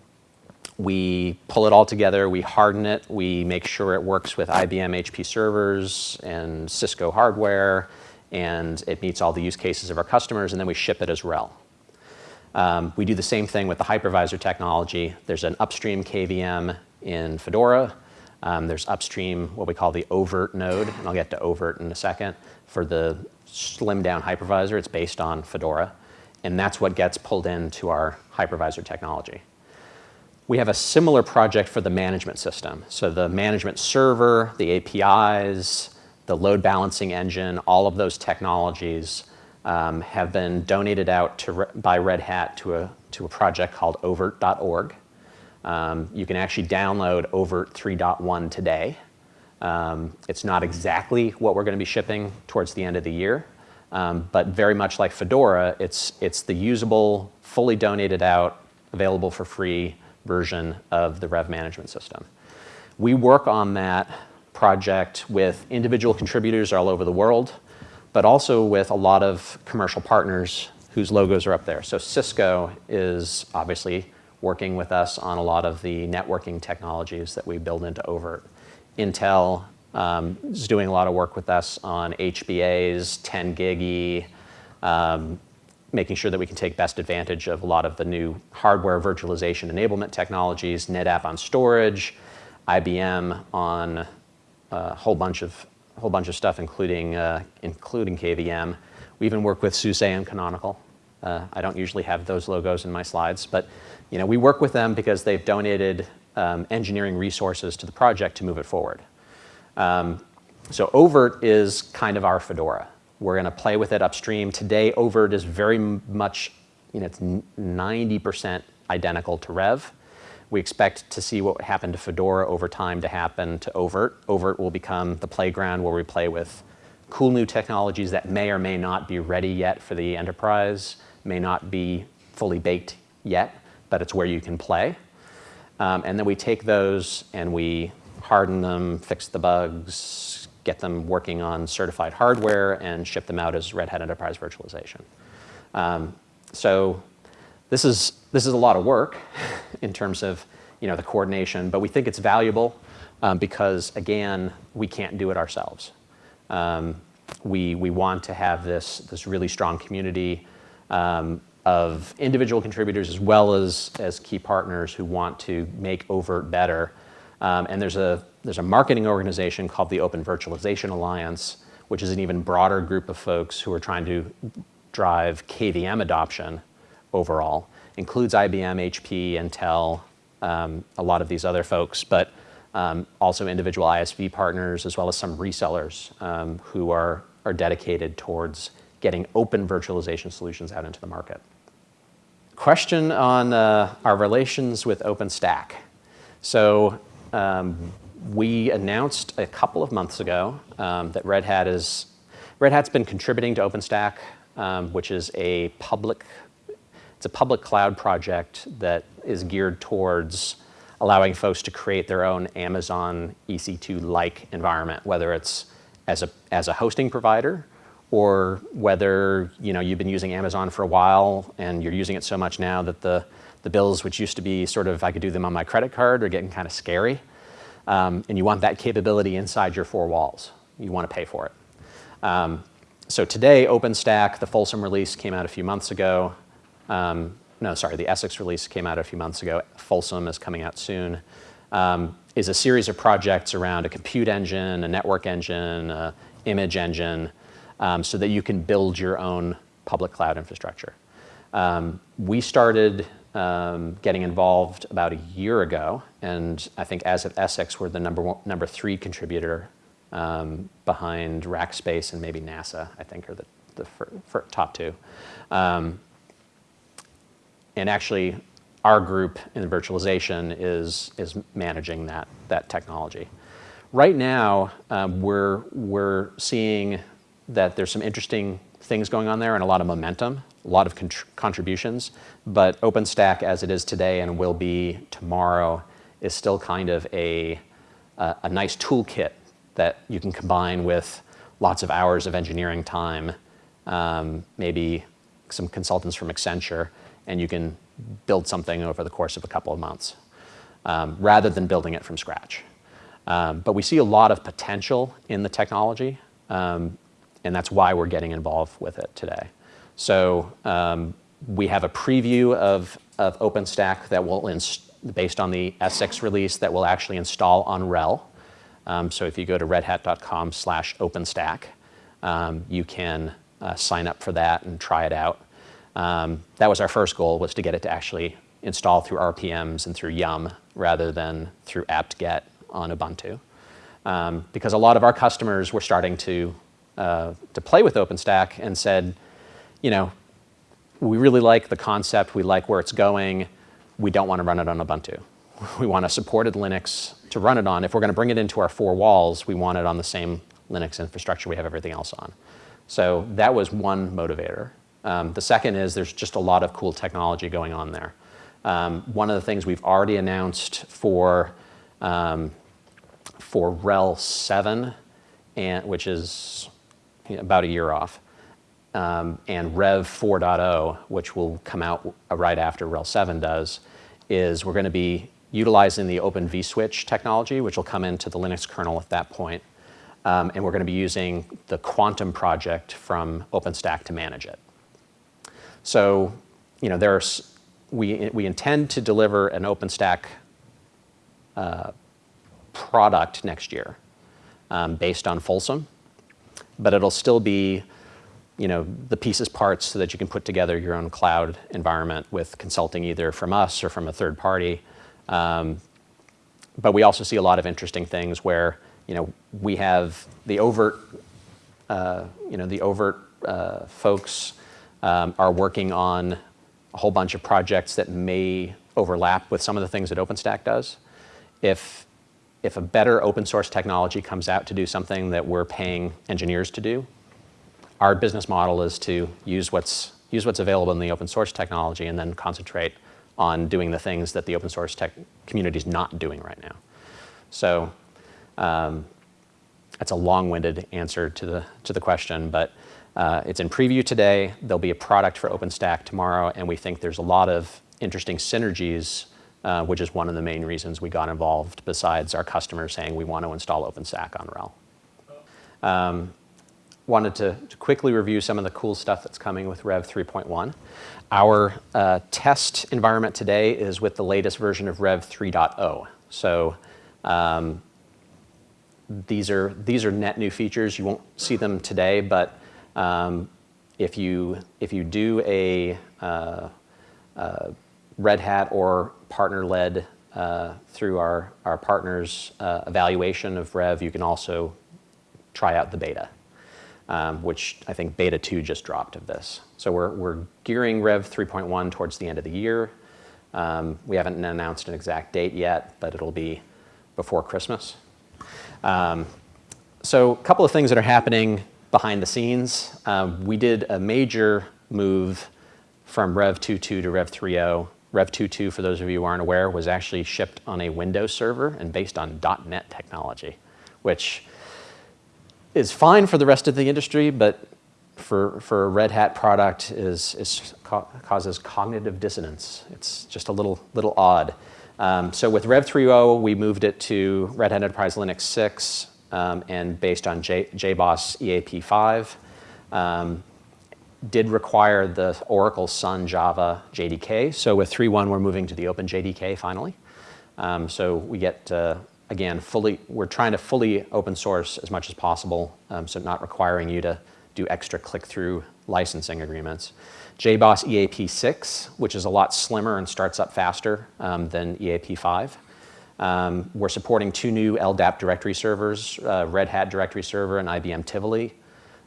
we pull it all together, we harden it, we make sure it works with IBM HP servers and Cisco hardware, and it meets all the use cases of our customers, and then we ship it as RHEL. Um, we do the same thing with the hypervisor technology. There's an upstream KVM in Fedora. Um, there's upstream what we call the oVirt node, and I'll get to oVirt in a second. For the slimmed down hypervisor, it's based on Fedora, and that's what gets pulled into our hypervisor technology. We have a similar project for the management system. So the management server, the APIs, the load balancing engine, all of those technologies um, have been donated out to, by Red Hat to a, to a project called ovirt.org. Um, you can actually download oVirt 3.1 today. Um, it's not exactly what we're going to be shipping towards the end of the year, um, but very much like Fedora, it's, it's the usable, fully donated out, available for free version of the Rev management system. We work on that project with individual contributors all over the world, but also with a lot of commercial partners whose logos are up there. So Cisco is obviously working with us on a lot of the networking technologies that we build into oVirt. Intel um, is doing a lot of work with us on HBAs, 10 gig um, making sure that we can take best advantage of a lot of the new hardware virtualization enablement technologies, NetApp on storage, IBM on a whole bunch of whole bunch of stuff, including uh, including KVM. We even work with SUSE and Canonical. Uh, I don't usually have those logos in my slides, but you know we work with them because they've donated um, engineering resources to the project to move it forward. Um, so oVirt is kind of our Fedora. We're going to play with it upstream. Today, oVirt is very much, you know, it's 90% identical to Rev. We expect to see what happened to Fedora over time to happen to oVirt. oVirt will become the playground where we play with cool new technologies that may or may not be ready yet for the enterprise, may not be fully baked yet, but it's where you can play. Um, and then we take those and we harden them, fix the bugs, get them working on certified hardware and ship them out as Red Hat Enterprise Virtualization. Um, so this is, this is a lot of work in terms of you know, the coordination, but we think it's valuable um, because, again, we can't do it ourselves. Um, we, we want to have this, this really strong community um, of individual contributors as well as, as key partners who want to make oVirt better. Um, and there's a, there's a marketing organization called the Open Virtualization Alliance, which is an even broader group of folks who are trying to drive KVM adoption overall. Includes IBM, HP, Intel, um, a lot of these other folks, but um, also individual ISV partners as well as some resellers um, who are, are dedicated towards getting open virtualization solutions out into the market. Question on uh, our relations with OpenStack. So um, we announced a couple of months ago um, that Red Hat is, Red Hat's been contributing to OpenStack, um, which is a public, a public cloud project that is geared towards allowing folks to create their own Amazon EC2-like environment, whether it's as a, as a hosting provider or whether you know, you've been using Amazon for a while and you're using it so much now that the, the bills, which used to be sort of, I could do them on my credit card, are getting kind of scary. um, and you want that capability inside your four walls. You want to pay for it. Um, so today, OpenStack, the Folsom release came out a few months ago. Um, no, sorry, the Essex release came out a few months ago. Folsom is coming out soon. Um, is a series of projects around a compute engine, a network engine, a image engine, um, so that you can build your own public cloud infrastructure. Um, we started um, getting involved about a year ago, and I think as of Essex, we're the number one, number three contributor um, behind Rackspace and maybe NASA. I think are the the top two. Um, and actually, our group in virtualization is is managing that that technology. Right now, um, we're we're seeing that there's some interesting things going on there and a lot of momentum, a lot of contributions. But OpenStack, as it is today and will be tomorrow, is still kind of a, a, a nice toolkit that you can combine with lots of hours of engineering time, um, maybe some consultants from Accenture, and you can build something over the course of a couple of months, um, rather than building it from scratch. Um, but we see a lot of potential in the technology. Um, and that's why we're getting involved with it today. So um, we have a preview of, of OpenStack that will, based on the Essex release, that will actually install on RHEL. Um, so if you go to redhat.com slash OpenStack, um, you can uh, sign up for that and try it out. Um, that was our first goal, was to get it to actually install through RPMs and through Yum rather than through apt-get on Ubuntu. Um, because a lot of our customers were starting to uh, to play with OpenStack and said, you know, we really like the concept, we like where it's going, we don't want to run it on Ubuntu. We want a supported Linux to run it on. If we're going to bring it into our four walls, we want it on the same Linux infrastructure we have everything else on. So that was one motivator. Um, the second is there's just a lot of cool technology going on there. Um, one of the things we've already announced for, um, for RHEL 7, and, which is about a year off. Um, and Rev 4.0, which will come out right after RHEL 7 does, is we're going to be utilizing the Open vSwitch technology, which will come into the Linux kernel at that point. Um, and we're going to be using the Quantum project from OpenStack to manage it. So, you know, there's, we, we intend to deliver an OpenStack uh, product next year um, based on Folsom but it'll still be you know, the pieces parts so that you can put together your own cloud environment with consulting either from us or from a third party. Um, but we also see a lot of interesting things where you know, we have the oVirt, uh, you know, the oVirt uh, folks um, are working on a whole bunch of projects that may overlap with some of the things that OpenStack does. If if a better open source technology comes out to do something that we're paying engineers to do, our business model is to use what's, use what's available in the open source technology and then concentrate on doing the things that the open source tech community is not doing right now. So um, that's a long-winded answer to the, to the question, but uh, it's in preview today. There'll be a product for OpenStack tomorrow, and we think there's a lot of interesting synergies uh, which is one of the main reasons we got involved besides our customers saying we want to install OpenStack on RHEL. Um, wanted to, to, quickly review some of the cool stuff that's coming with Rev 3.1. Our uh, test environment today is with the latest version of Rev 3.0. So um, these are these are net new features. You won't see them today, but um, if you if you do a uh, uh, Red Hat or partner-led uh, through our, our partners' uh, evaluation of Rev, you can also try out the beta, um, which I think beta 2 just dropped of this. So we're, we're gearing Rev 3.1 towards the end of the year. Um, we haven't announced an exact date yet, but it'll be before Christmas. Um, so a couple of things that are happening behind the scenes. Um, we did a major move from Rev 2.2 to Rev 3.0 Rev 2.2, for those of you who aren't aware, was actually shipped on a Windows server and based on .NET technology, which is fine for the rest of the industry, but for, for a Red Hat product is, is causes cognitive dissonance. It's just a little, little odd. Um, so with Rev 3.0, we moved it to Red Hat Enterprise Linux 6 um, and based on J- JBoss EAP 5. Um, did require the Oracle Sun Java JDK. So with 3.1, we're moving to the Open JDK finally. Um, so we get, uh, again, fully, we're trying to fully open source as much as possible, um, so not requiring you to do extra click-through licensing agreements. JBoss EAP6, which is a lot slimmer and starts up faster um, than EAP5. Um, we're supporting two new LDAP directory servers, uh, Red Hat Directory Server and IBM Tivoli,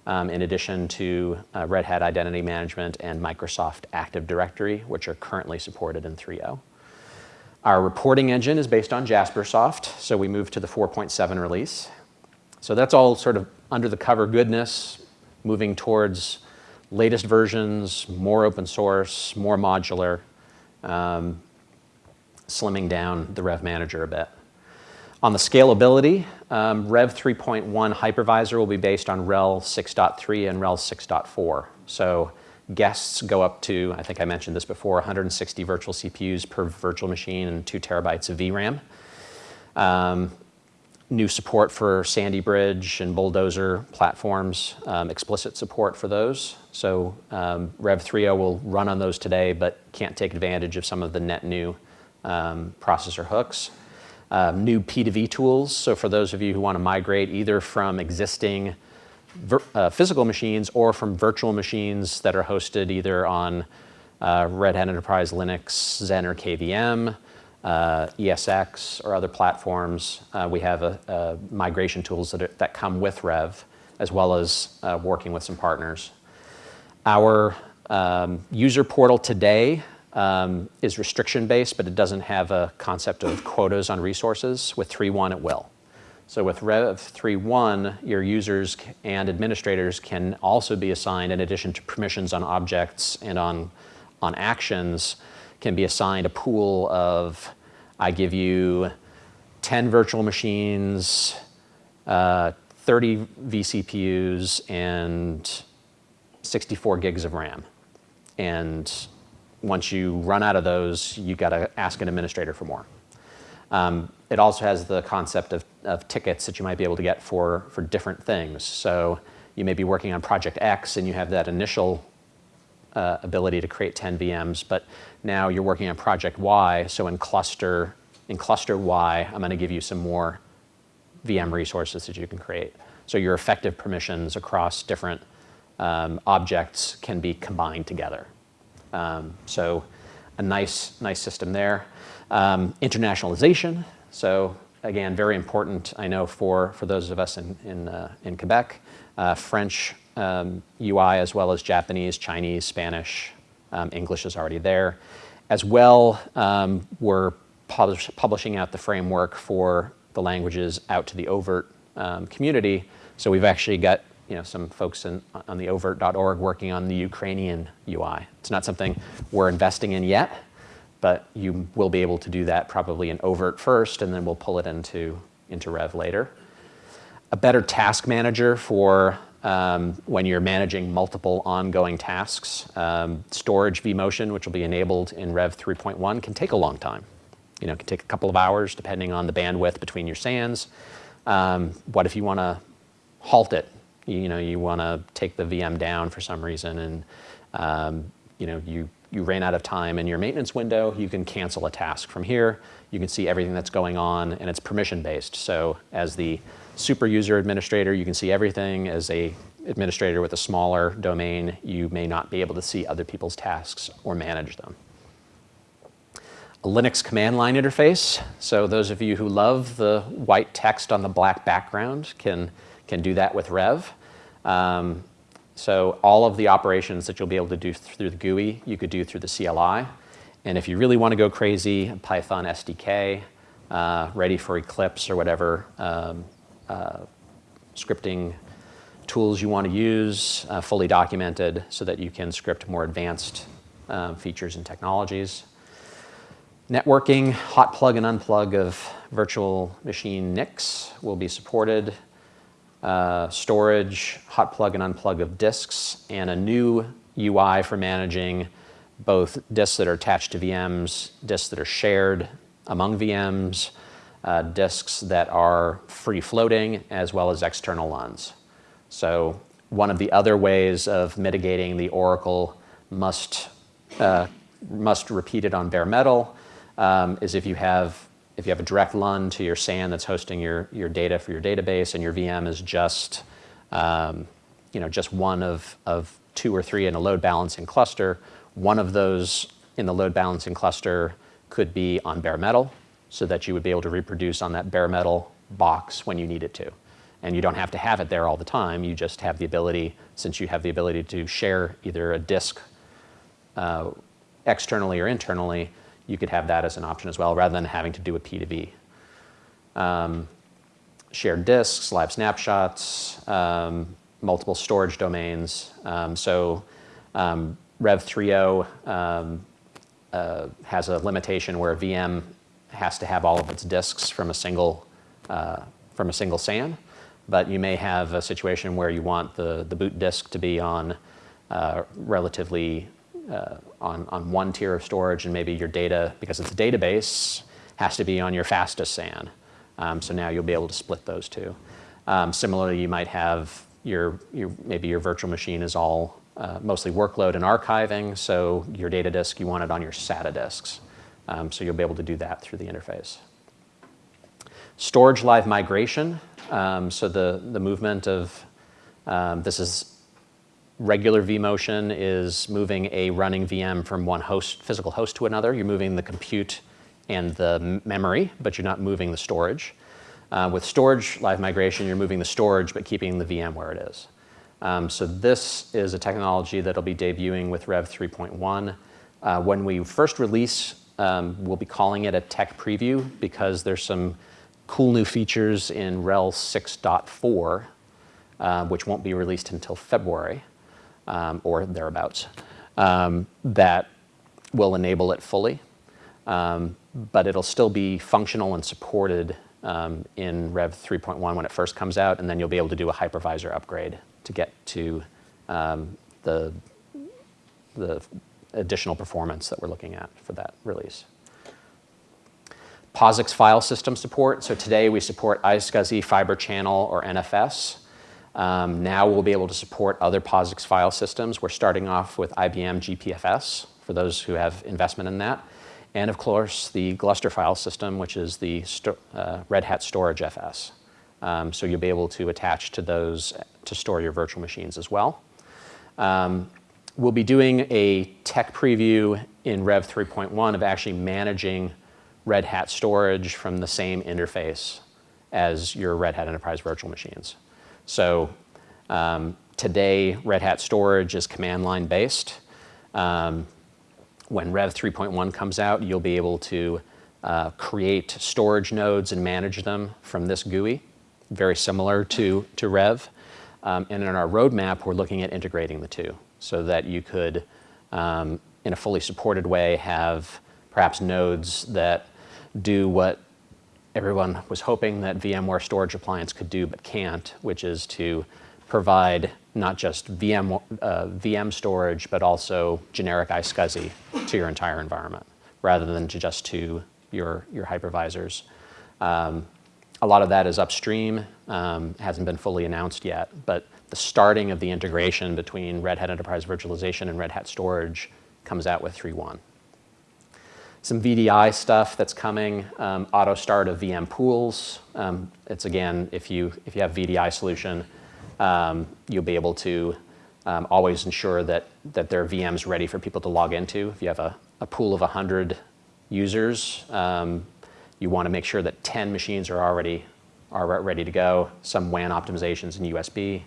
um, in addition to uh, Red Hat Identity Management and Microsoft Active Directory, which are currently supported in 3.0. Our reporting engine is based on Jaspersoft, so we moved to the 4.7 release. So that's all sort of under the cover goodness, moving towards latest versions, more open source, more modular, um, slimming down the Rev Manager a bit. On the scalability, um, Rev 3.1 hypervisor will be based on RHEL 6.3 and RHEL 6.4. So guests go up to, I think I mentioned this before, 160 virtual CPUs per virtual machine and two terabytes of VRAM. Um, new support for Sandy Bridge and Bulldozer platforms, um, explicit support for those. So um, Rev 3.0 will run on those today, but can't take advantage of some of the net new um, processor hooks. Um, new P2V tools, so for those of you who want to migrate either from existing uh, physical machines or from virtual machines that are hosted either on uh, Red Hat Enterprise Linux, Xen or KVM, uh, ESX or other platforms. Uh, we have a, a migration tools that, are, that come with Rev, as well as uh, working with some partners. Our um, user portal today um, is restriction-based, but it doesn't have a concept of quotas on resources. With 3.1, it will. So with Rev 3.1, your users and administrators can also be assigned, in addition to permissions on objects and on, on actions, can be assigned a pool of, I give you 10 virtual machines, uh, 30 vCPUs, and 64 gigs of RAM. And once you run out of those, you got to ask an administrator for more. Um, it also has the concept of, of, tickets that you might be able to get for, for different things. So you may be working on project X and you have that initial uh, ability to create 10 VMs, but now you're working on project Y, so in cluster, in cluster Y, I'm going to give you some more VM resources that you can create. So your effective permissions across different um, objects can be combined together. Um, so a nice, nice system there. Um, internationalization. So again, very important, I know, for, for those of us in, in, uh, in Quebec. Uh, French um, UI as well as Japanese, Chinese, Spanish, um, English is already there. As well, um, we're publish, publishing out the framework for the languages out to the oVirt um, community. So we've actually got you know, some folks in, on the ovirt.org working on the Ukrainian UI. It's not something we're investing in yet, but you will be able to do that probably in oVirt first, and then we'll pull it into, into Rev later. A better task manager for um, when you're managing multiple ongoing tasks. Um, storage vMotion, which will be enabled in Rev 3.1, can take a long time. You know, it can take a couple of hours depending on the bandwidth between your SANs. Um, what if you want to halt it you, know, you want to take the VM down for some reason and um, you know, you, you ran out of time in your maintenance window, you can cancel a task. From here, you can see everything that's going on and it's permission based. So as the super user administrator, you can see everything. As a administrator with a smaller domain, you may not be able to see other people's tasks or manage them. A Linux command line interface. So those of you who love the white text on the black background can, can do that with Rev. Um, so all of the operations that you'll be able to do through the GUI, you could do through the CLI. And if you really want to go crazy, Python SDK, uh, ready for Eclipse or whatever um, uh, scripting tools you want to use, uh, fully documented so that you can script more advanced um, features and technologies. Networking, hot plug and unplug of virtual machine NICs will be supported uh, storage, hot plug and unplug of disks, and a new UI for managing both disks that are attached to VMs, disks that are shared among VMs, uh, disks that are free floating, as well as external LUNs. So one of the other ways of mitigating the Oracle must, uh, must repeat it on bare metal um, is if you have if you have a direct LUN to your SAN that's hosting your, your data for your database and your VM is just, um, you know, just one of, of two or three in a load balancing cluster, one of those in the load balancing cluster could be on bare metal so that you would be able to reproduce on that bare metal box when you need it to. And you don't have to have it there all the time. You just have the ability, since you have the ability to share either a disk uh, externally or internally, you could have that as an option as well, rather than having to do a P2V. Um, shared disks, live snapshots, um, multiple storage domains. Um, so um, Rev 3.0 um, uh, has a limitation where a VM has to have all of its disks from a single uh, from a single SAN, but you may have a situation where you want the, the boot disk to be on uh, relatively uh, on, on one tier of storage and maybe your data, because it's a database, has to be on your fastest SAN. Um, so now you'll be able to split those two. Um, similarly, you might have your, your, maybe your virtual machine is all uh, mostly workload and archiving, so your data disk, you want it on your SATA disks. Um, so you'll be able to do that through the interface. Storage live migration, um, so the, the movement of, um, this is regular vMotion is moving a running VM from one host, physical host to another. You're moving the compute and the memory, but you're not moving the storage. Uh, with storage live migration, you're moving the storage, but keeping the VM where it is. Um, so this is a technology that'll be debuting with Rev 3.1. Uh, when we first release, um, we'll be calling it a tech preview because there's some cool new features in RHEL 6.4, uh, which won't be released until February um, or thereabouts, um, that will enable it fully. Um, but it'll still be functional and supported um, in Rev 3.1 when it first comes out, and then you'll be able to do a hypervisor upgrade to get to um, the, the additional performance that we're looking at for that release. POSIX file system support. So today we support iSCSI, Fiber Channel, or NFS. Um, now we'll be able to support other POSIX file systems. We're starting off with IBM GPFS, for those who have investment in that. And of course, the Gluster file system, which is the uh, Red Hat Storage FS. Um, so you'll be able to attach to those to store your virtual machines as well. Um, we'll be doing a tech preview in Rev 3.1 of actually managing Red Hat storage from the same interface as your Red Hat Enterprise virtual machines. So um, today, Red Hat storage is command line based. Um, when Rev 3.1 comes out, you'll be able to uh, create storage nodes and manage them from this GUI, very similar to, to Rev. Um, and in our roadmap, we're looking at integrating the two so that you could, um, in a fully supported way, have perhaps nodes that do what everyone was hoping that VMware Storage Appliance could do but can't, which is to provide not just VM, uh, VM storage, but also generic iSCSI to your entire environment, rather than to just to your, your hypervisors. Um, a lot of that is upstream, um, hasn't been fully announced yet, but the starting of the integration between Red Hat Enterprise Virtualization and Red Hat Storage comes out with 3.1 some VDI stuff that's coming, um, auto start of VM pools. Um, it's again, if you, if you have VDI solution, um, you'll be able to um, always ensure that, that there are VMs ready for people to log into. If you have a, a pool of 100 users, um, you want to make sure that 10 machines are already are ready to go, some WAN optimizations in USB.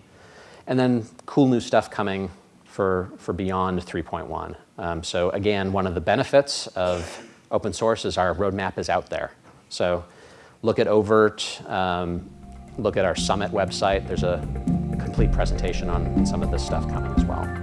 And then cool new stuff coming for, for beyond 3.1. Um, so again, one of the benefits of open source is our roadmap is out there. So look at oVirt, um, look at our Summit website. There's a complete presentation on some of this stuff coming as well.